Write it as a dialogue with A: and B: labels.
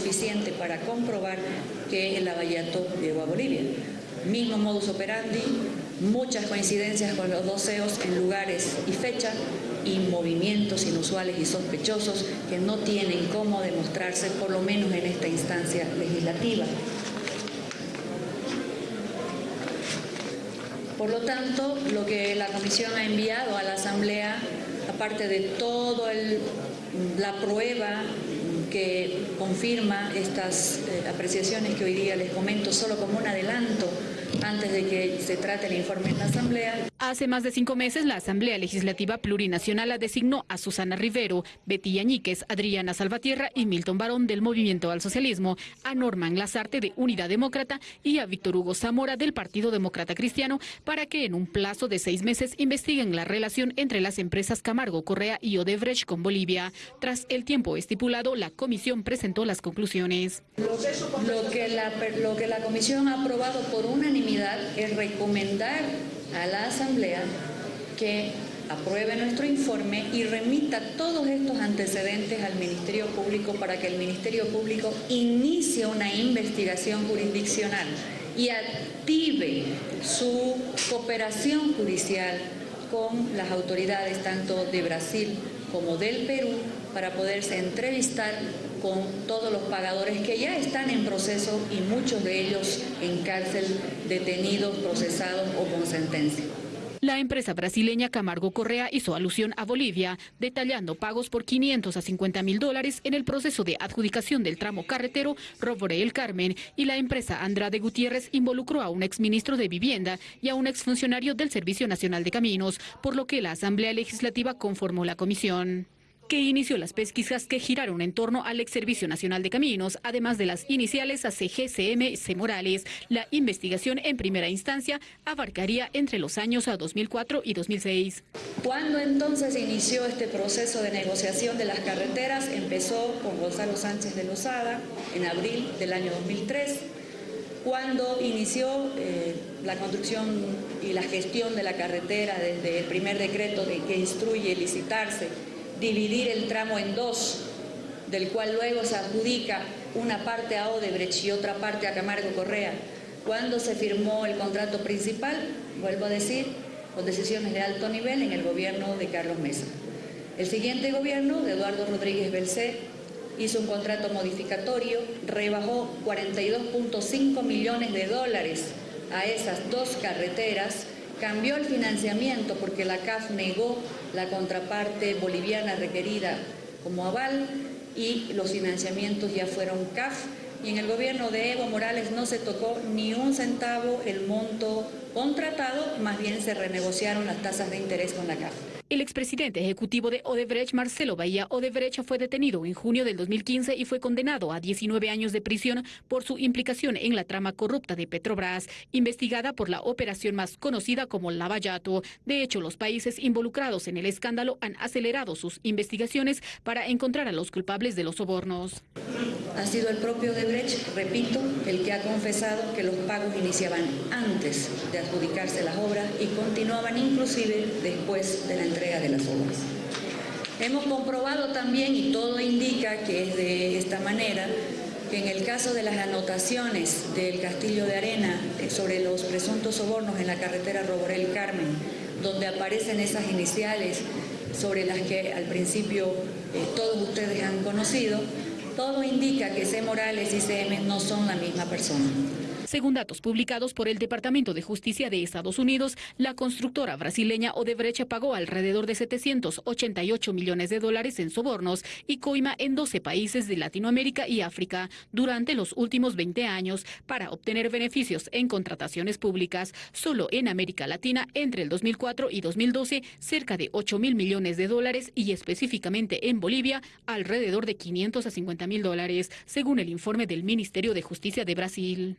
A: suficiente para comprobar que el lavallato llegó a Bolivia. Mismo modus operandi, muchas coincidencias con los dos CEOs en lugares y fecha y movimientos inusuales y sospechosos que no tienen cómo demostrarse, por lo menos en esta instancia legislativa. Por lo tanto, lo que la Comisión ha enviado a la Asamblea, aparte de toda la prueba que confirma estas eh, apreciaciones que hoy día les comento solo como un adelanto antes de que se trate el informe en la Asamblea.
B: Hace más de cinco meses, la Asamblea Legislativa Plurinacional designó a Susana Rivero, Betty Añíquez, Adriana Salvatierra y Milton Barón del Movimiento al Socialismo, a Norman Lazarte de Unidad Demócrata y a Víctor Hugo Zamora del Partido Demócrata Cristiano para que en un plazo de seis meses investiguen la relación entre las empresas Camargo Correa y Odebrecht con Bolivia. Tras el tiempo estipulado, la comisión presentó las conclusiones.
A: Lo que la, lo que la comisión ha aprobado por unanimidad es recomendar a la Asamblea que apruebe nuestro informe y remita todos estos antecedentes al Ministerio Público para que el Ministerio Público inicie una investigación jurisdiccional y active su cooperación judicial con las autoridades tanto de Brasil como del Perú para poderse entrevistar con todos los pagadores que ya están en proceso y muchos de ellos en cárcel, detenidos, procesados o con sentencia.
B: La empresa brasileña Camargo Correa hizo alusión a Bolivia, detallando pagos por 500 a 50 mil dólares en el proceso de adjudicación del tramo carretero Robore El Carmen y la empresa Andrade Gutiérrez involucró a un exministro de Vivienda y a un exfuncionario del Servicio Nacional de Caminos, por lo que la Asamblea Legislativa conformó la comisión que inició las pesquisas que giraron en torno al ex Servicio Nacional de Caminos, además de las iniciales a CGCM C. Morales. La investigación en primera instancia abarcaría entre los años a 2004 y 2006.
A: ¿Cuándo entonces inició este proceso de negociación de las carreteras? Empezó con Gonzalo Sánchez de Lozada en abril del año 2003 cuando inició eh, la construcción y la gestión de la carretera desde el primer decreto de que instruye licitarse dividir el tramo en dos, del cual luego se adjudica una parte a Odebrecht y otra parte a Camargo Correa. Cuando se firmó el contrato principal, vuelvo a decir, con decisiones de alto nivel en el gobierno de Carlos Mesa. El siguiente gobierno, de Eduardo Rodríguez Belcé, hizo un contrato modificatorio, rebajó 42.5 millones de dólares a esas dos carreteras, cambió el financiamiento porque la CAF negó la contraparte boliviana requerida como aval y los financiamientos ya fueron CAF y en el gobierno de Evo Morales no se tocó ni un centavo el monto contratado, más bien se renegociaron las tasas de interés con la CAF.
B: El expresidente ejecutivo de Odebrecht, Marcelo Bahía Odebrecht, fue detenido en junio del 2015 y fue condenado a 19 años de prisión por su implicación en la trama corrupta de Petrobras, investigada por la operación más conocida como Lavallato. De hecho, los países involucrados en el escándalo han acelerado sus investigaciones para encontrar a los culpables de los sobornos.
A: Ha sido el propio Odebrecht, repito, el que ha confesado que los pagos iniciaban antes de adjudicarse las obras y continuaban inclusive después de la entrega de las obras. Hemos comprobado también, y todo indica que es de esta manera, que en el caso de las anotaciones del Castillo de Arena eh, sobre los presuntos sobornos en la carretera Roborel Carmen, donde aparecen esas iniciales sobre las que al principio eh, todos ustedes han conocido, todo indica que C. Morales y CM no son la misma persona.
B: Según datos publicados por el Departamento de Justicia de Estados Unidos, la constructora brasileña Odebrecht pagó alrededor de 788 millones de dólares en sobornos y coima en 12 países de Latinoamérica y África durante los últimos 20 años para obtener beneficios en contrataciones públicas. Solo en América Latina, entre el 2004 y 2012, cerca de 8 mil millones de dólares y específicamente en Bolivia, alrededor de 500 a 50 mil dólares, según el informe del Ministerio de Justicia de Brasil.